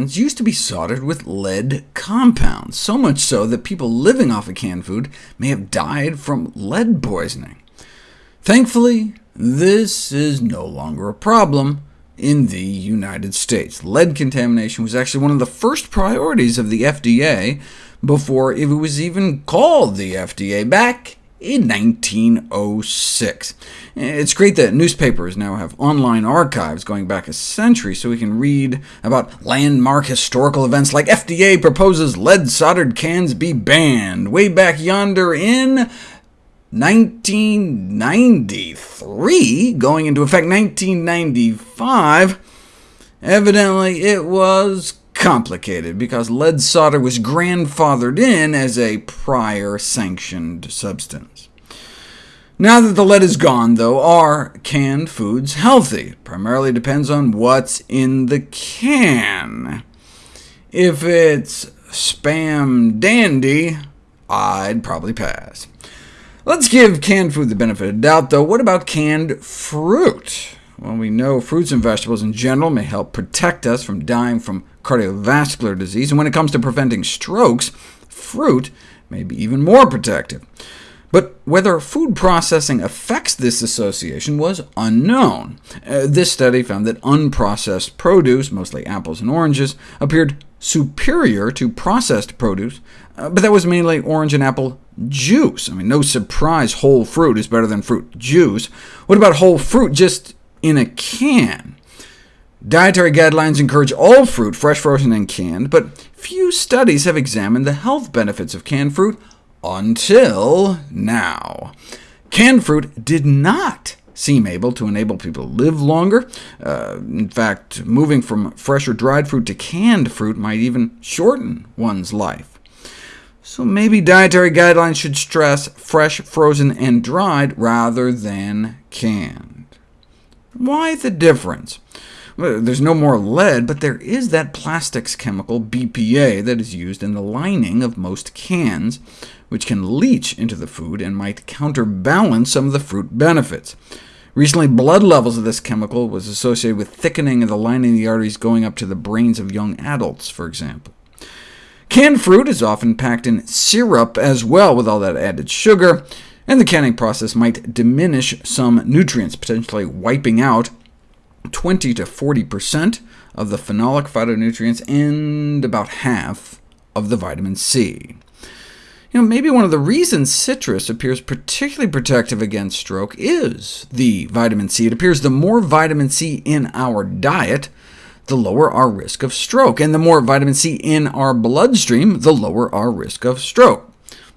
cans used to be soldered with lead compounds, so much so that people living off of canned food may have died from lead poisoning. Thankfully, this is no longer a problem in the United States. Lead contamination was actually one of the first priorities of the FDA before it was even called the FDA back in 1906. It's great that newspapers now have online archives going back a century, so we can read about landmark historical events like FDA proposes lead-soldered cans be banned, way back yonder in 1993, going into effect 1995. Evidently, it was complicated, because lead solder was grandfathered in as a prior sanctioned substance. Now that the lead is gone, though, are canned foods healthy? It primarily depends on what's in the can. If it's spam dandy, I'd probably pass. Let's give canned food the benefit of doubt, though. What about canned fruit? Well, we know fruits and vegetables in general may help protect us from dying from cardiovascular disease, and when it comes to preventing strokes, fruit may be even more protective. But whether food processing affects this association was unknown. Uh, this study found that unprocessed produce, mostly apples and oranges, appeared superior to processed produce, uh, but that was mainly orange and apple juice. I mean, no surprise whole fruit is better than fruit juice. What about whole fruit just in a can? Dietary guidelines encourage all fruit, fresh, frozen, and canned, but few studies have examined the health benefits of canned fruit until now. Canned fruit did not seem able to enable people to live longer. Uh, in fact, moving from fresh or dried fruit to canned fruit might even shorten one's life. So maybe dietary guidelines should stress fresh, frozen, and dried rather than canned. Why the difference? There's no more lead, but there is that plastics chemical, BPA, that is used in the lining of most cans, which can leach into the food and might counterbalance some of the fruit benefits. Recently, blood levels of this chemical was associated with thickening of the lining of the arteries going up to the brains of young adults, for example. Canned fruit is often packed in syrup as well, with all that added sugar, and the canning process might diminish some nutrients, potentially wiping out 20 to 40% of the phenolic phytonutrients and about half of the vitamin C. You know, maybe one of the reasons citrus appears particularly protective against stroke is the vitamin C. It appears the more vitamin C in our diet, the lower our risk of stroke, and the more vitamin C in our bloodstream, the lower our risk of stroke.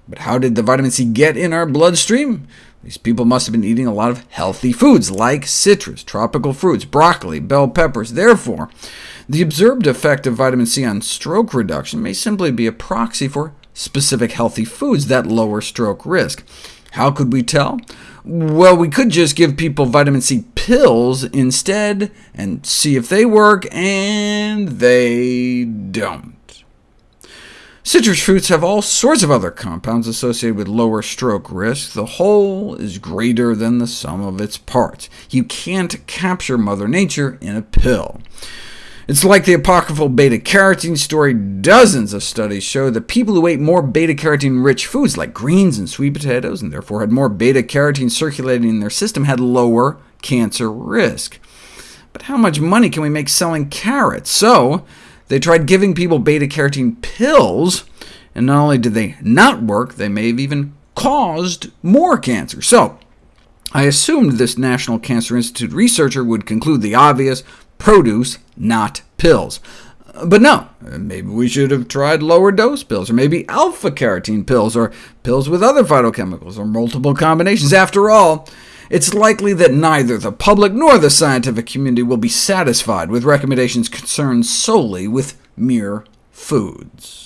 But how did the vitamin C get in our bloodstream? These people must have been eating a lot of healthy foods, like citrus, tropical fruits, broccoli, bell peppers. Therefore, the observed effect of vitamin C on stroke reduction may simply be a proxy for specific healthy foods that lower stroke risk. How could we tell? Well, we could just give people vitamin C pills instead, and see if they work, and they don't. Citrus fruits have all sorts of other compounds associated with lower stroke risk. The whole is greater than the sum of its parts. You can't capture Mother Nature in a pill. It's like the apocryphal beta-carotene story. Dozens of studies show that people who ate more beta-carotene-rich foods, like greens and sweet potatoes, and therefore had more beta-carotene circulating in their system, had lower cancer risk. But how much money can we make selling carrots? So they tried giving people beta-carotene pills, and not only did they not work, they may have even caused more cancer. So I assumed this National Cancer Institute researcher would conclude the obvious, produce, not pills. Uh, but no, uh, maybe we should have tried lower dose pills, or maybe alpha-carotene pills, or pills with other phytochemicals, or multiple combinations. After all, it's likely that neither the public nor the scientific community will be satisfied with recommendations concerned solely with mere foods.